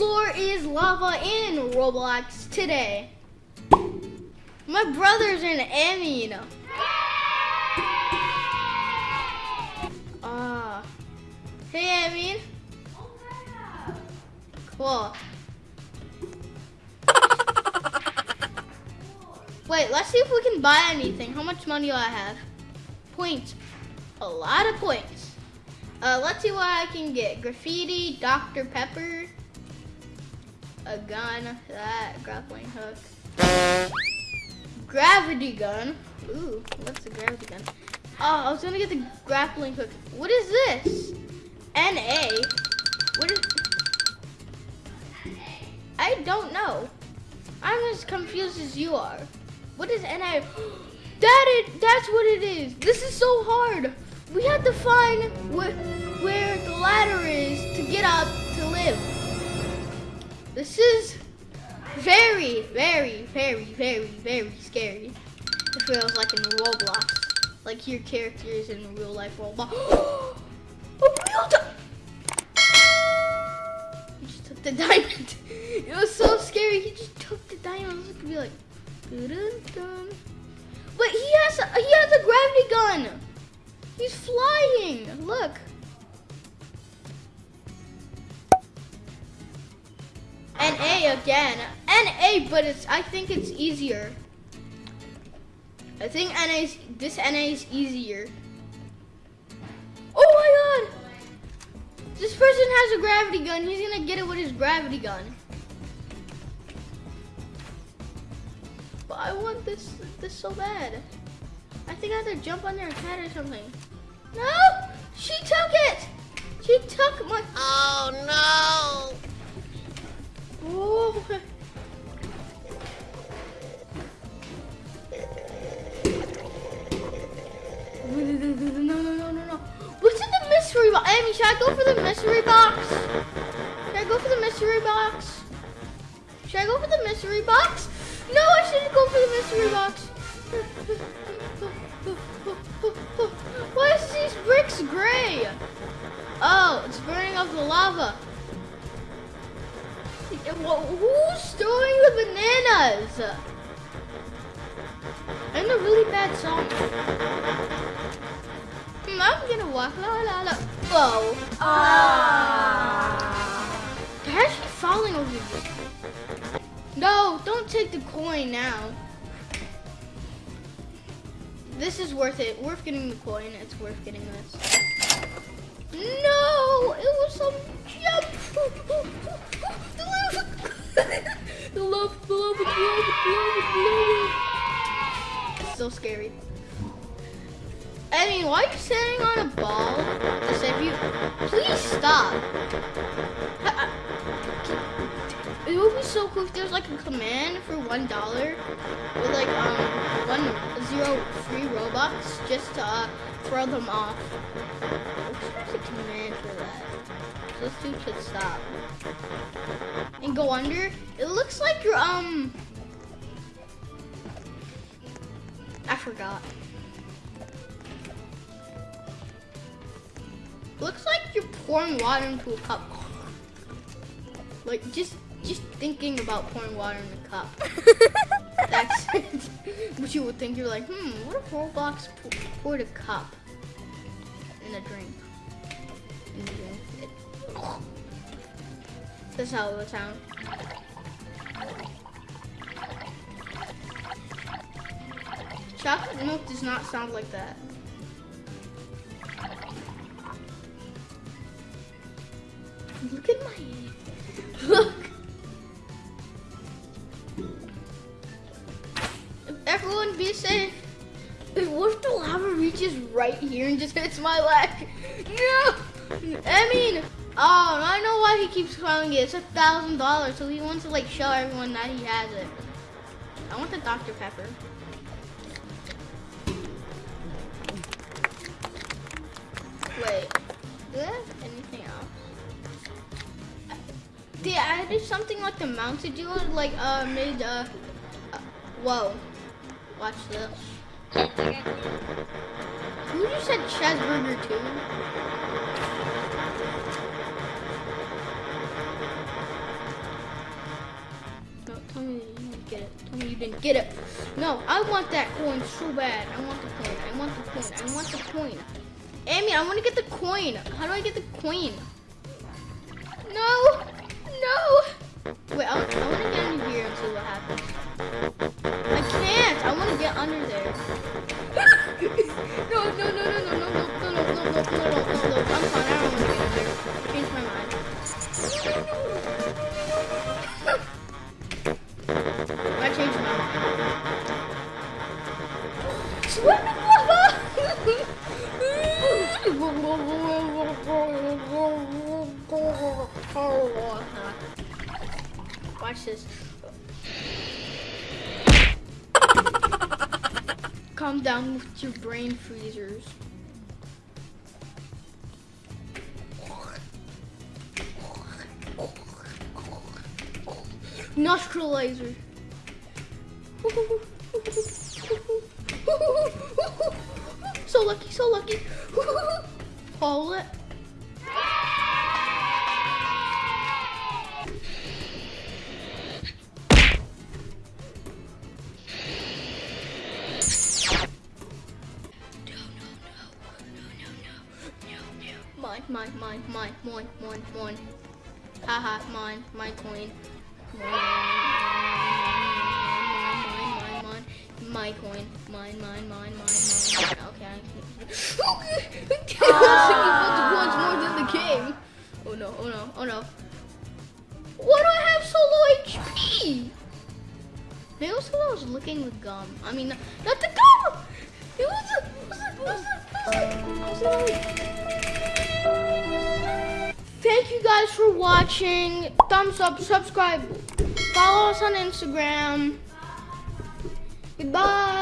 floor is lava in Roblox today. My brother's in Amin. Ah. hey, Amin. Cool. Wait, let's see if we can buy anything. How much money do I have? Points. A lot of points. Uh, let's see what I can get. Graffiti, Dr. Pepper, a gun, that, grappling hook, gravity gun. Ooh, what's the gravity gun? Oh, I was gonna get the grappling hook. What is this? NA? What is... I don't know. I'm as confused as you are. What is NA? That is, that's what it is. This is so hard. We have to find where, where the ladder is to get up to live. This is very, very, very, very, very scary. It feels like in Roblox. Like your characters in real life Roblox. A real He just took the diamond. It was so scary. He just took the diamond. Could be like, dun. But he has a, he has a gravity gun. He's flying. Look. N A again. N A, but it's I think it's easier. I think NA is, this NA is easier. Oh my god! This person has a gravity gun. He's gonna get it with his gravity gun. But I want this this so bad. I think I have to jump on their head or something. No! She took it! She took my... Oh, no! Go for the mystery box? Should I go for the mystery box? Should I go for the mystery box? No, I shouldn't go for the mystery box. Why is these bricks gray? Oh, it's burning off the lava. Who's storing the bananas? I'm a really bad song. I'm gonna walk la la la. Whoa. Ah. They're actually falling over here. No, don't take the coin now. This is worth it. Worth getting the coin. It's worth getting this. No! It was some jump! the lava! the lava, the lava, the lava, the lava, the lava. It's so scary. I mean, why are you sitting on a ball to save you? Please stop. It would be so cool if there's like a command for one dollar with like um one zero free Robux just to uh, throw them off. There's a command for that. So this dude should stop and go under. It looks like you're um. I forgot. Looks like you're pouring water into a cup. Like just just thinking about pouring water in a cup. That's what you would think. You're like, hmm, what if Roblox poured a cup in a drink? In drink. It, That's how it would sound. Chocolate milk does not sound like that. Look at my Look. Everyone be safe. What if the lava reaches right here and just hits my leg? No! I mean, oh, I know why he keeps calling it. It's a thousand dollars, so he wants to like show everyone that he has it. I want the Dr. Pepper. Wait, do I have anything? They added something like the mounted dealer, like uh, made uh, uh whoa, watch this. Okay. Who just said Chaz too? No, tell me you didn't get it. Tell me you didn't get it. No, I want that coin so bad. I want the coin. I want the coin. I want the coin. Amy, I want to get the coin. How do I get the coin? No no. Wait, I, I want to get under here and see what happens. I can't. I want to get under there. no, no, no, no, no, no, no, no, no, no, no, no, no, no, no. I'm fine. I don't want to get under there. I changed my mind. I changed my mind. Swimming Watch this. Calm down with your brain freezers. Nostril laser. So lucky, so lucky. Hold it. Mine, mine, mine, mine, mine, mine. Haha, mine, my coin. Mine, mine, mine, mine, mine, mine, my coin. Mine, mine, mine, mine, mine. Okay, I can. once more than the game. Oh no, oh no, oh no. Why do I have so low HP? Maybe it was because I was licking the gum. I mean, not the gum! It was the, it was the, it was the, it was the, it was the Thank you guys for watching. Thumbs up, subscribe, follow us on Instagram. Goodbye.